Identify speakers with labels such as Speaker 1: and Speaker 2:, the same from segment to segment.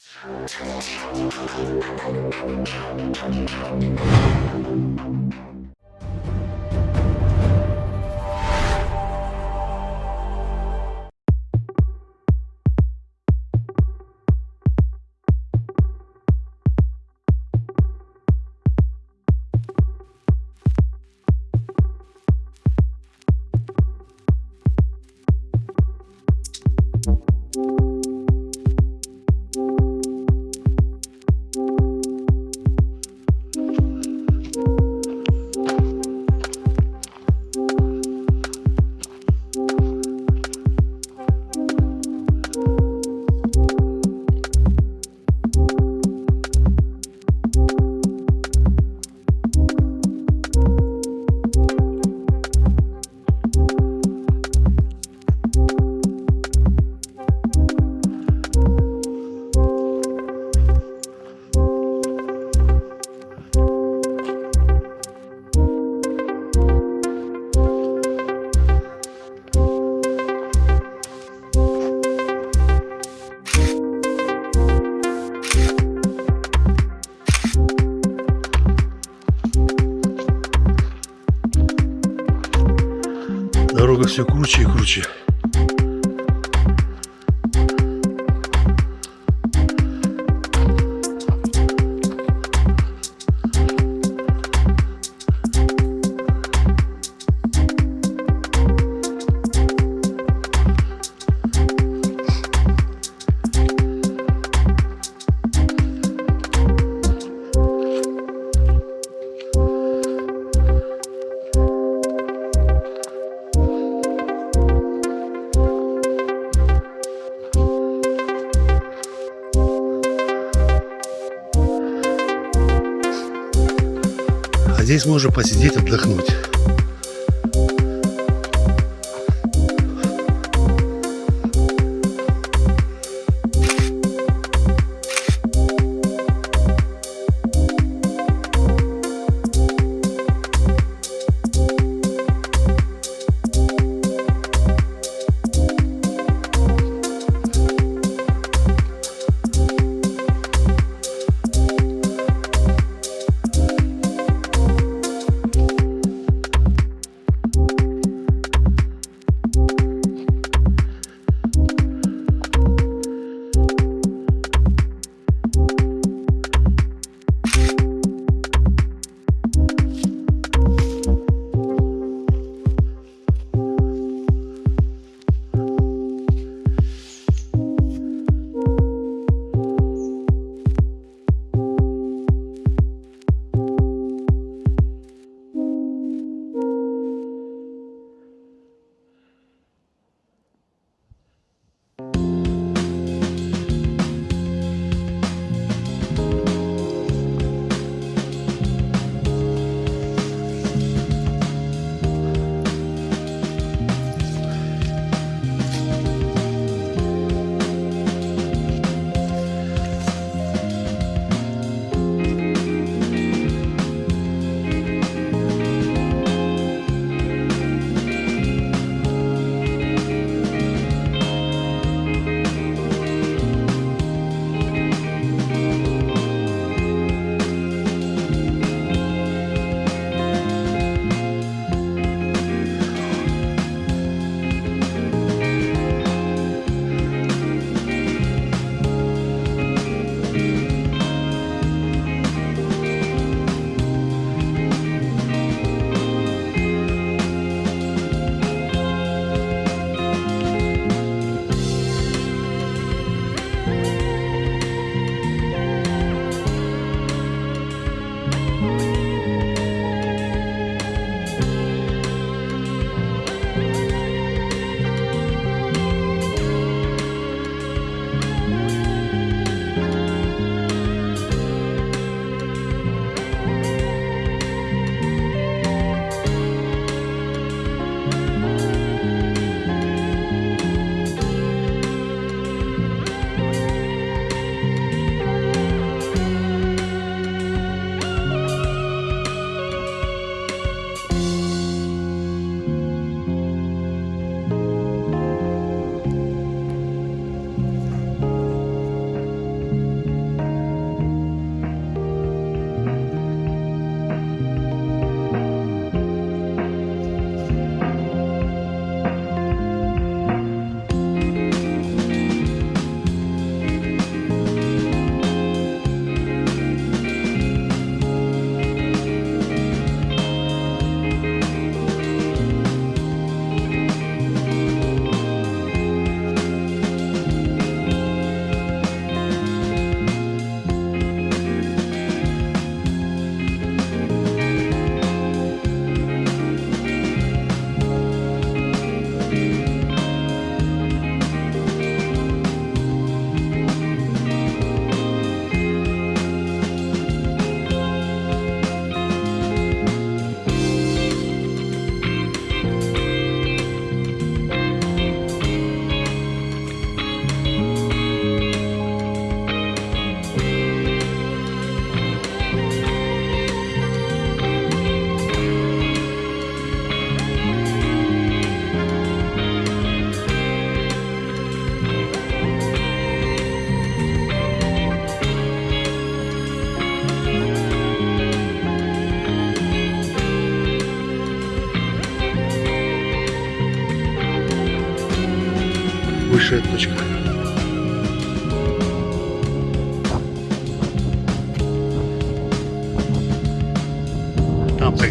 Speaker 1: Thank you. Все круче и круче. Здесь можно посидеть, отдохнуть.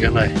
Speaker 1: Там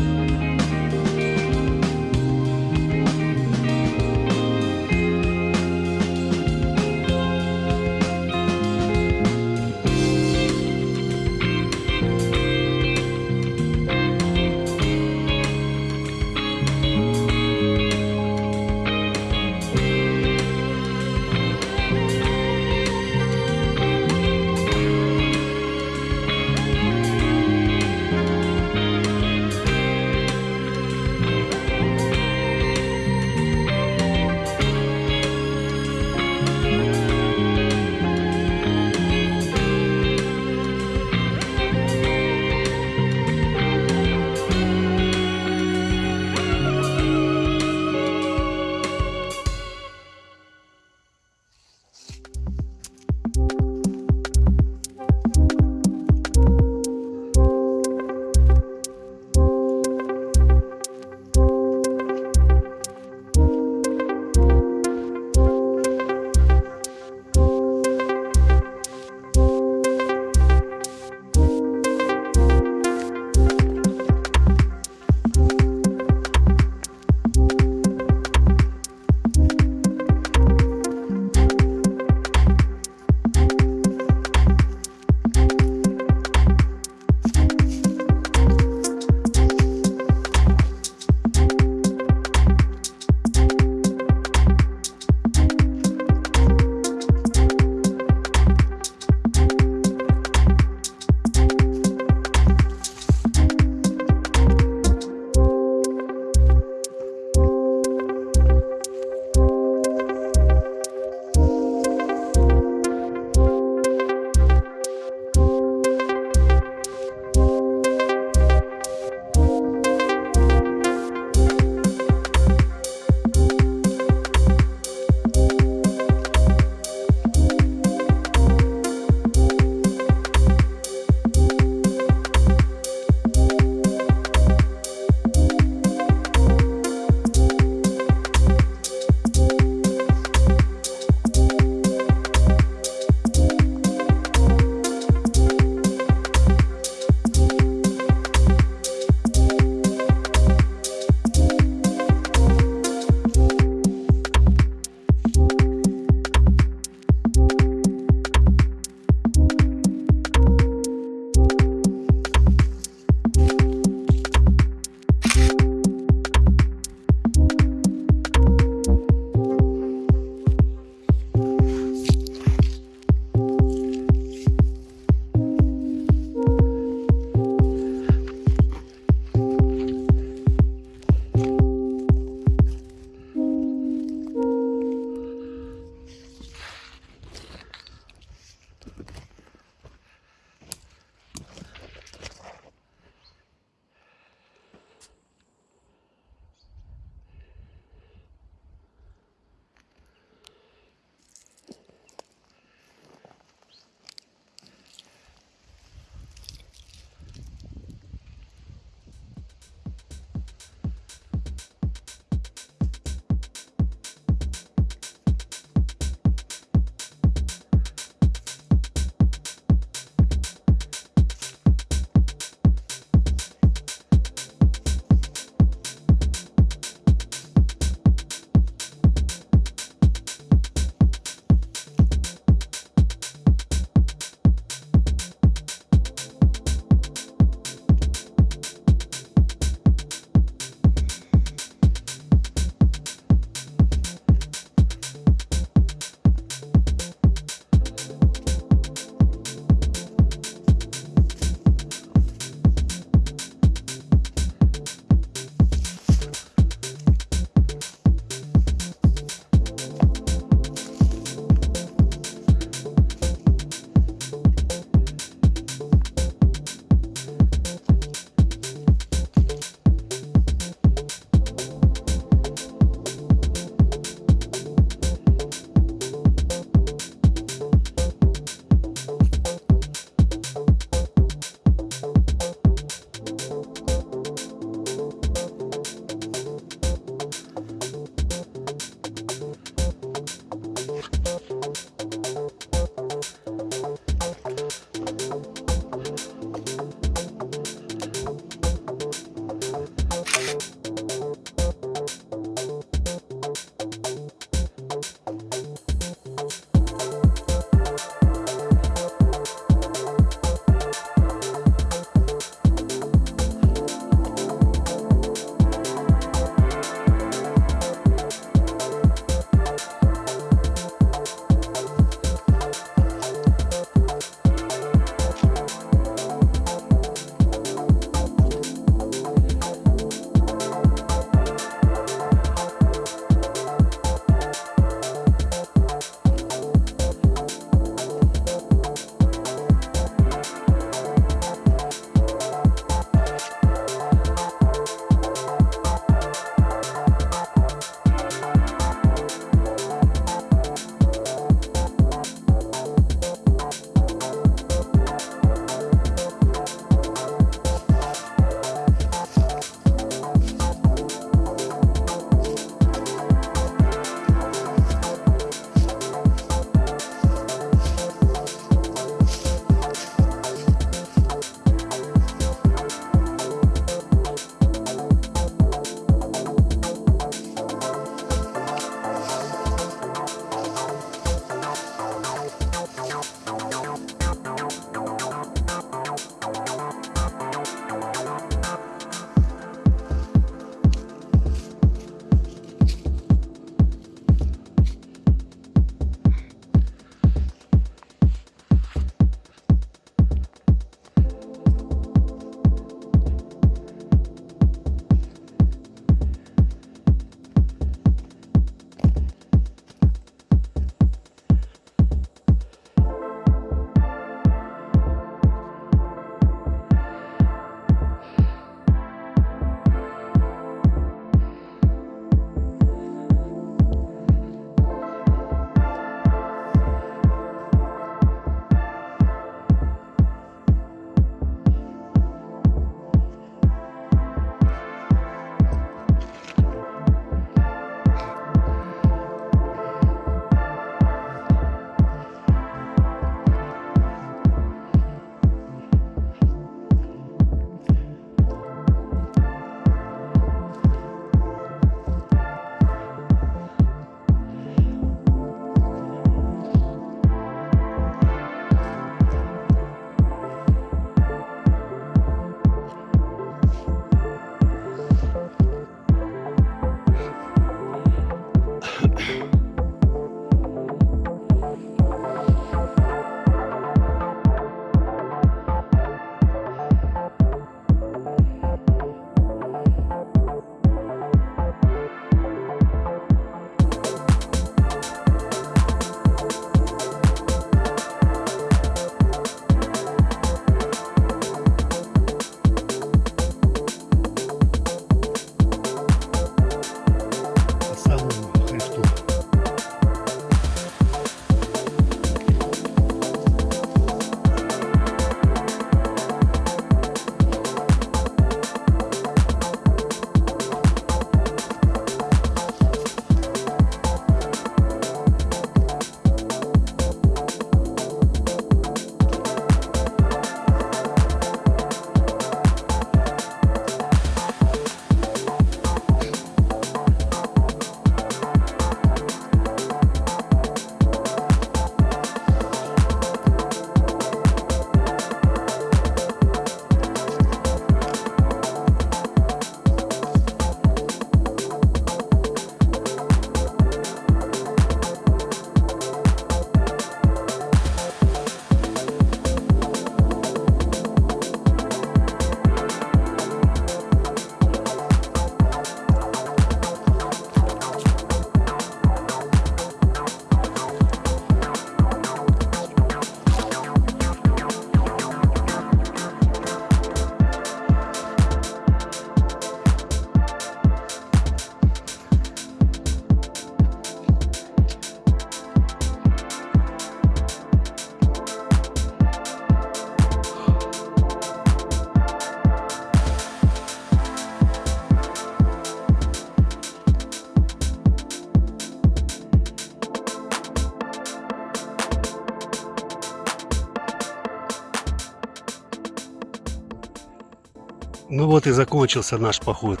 Speaker 1: Ну вот и закончился наш поход.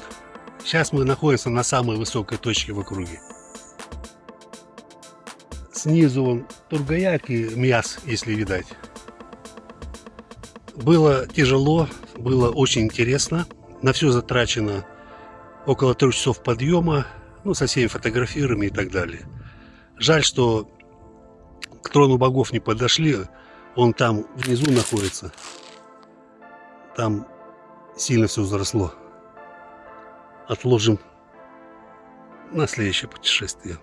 Speaker 1: Сейчас мы находимся на самой высокой точке в округе. Снизу он Тургаяк и Мяс, если видать. Было тяжело, было очень интересно. На все затрачено около трех часов подъема, ну, со всеми фотографирами и так далее. Жаль, что к трону богов не подошли, он там внизу находится. Там сильно все взросло. Отложим на следующее путешествие.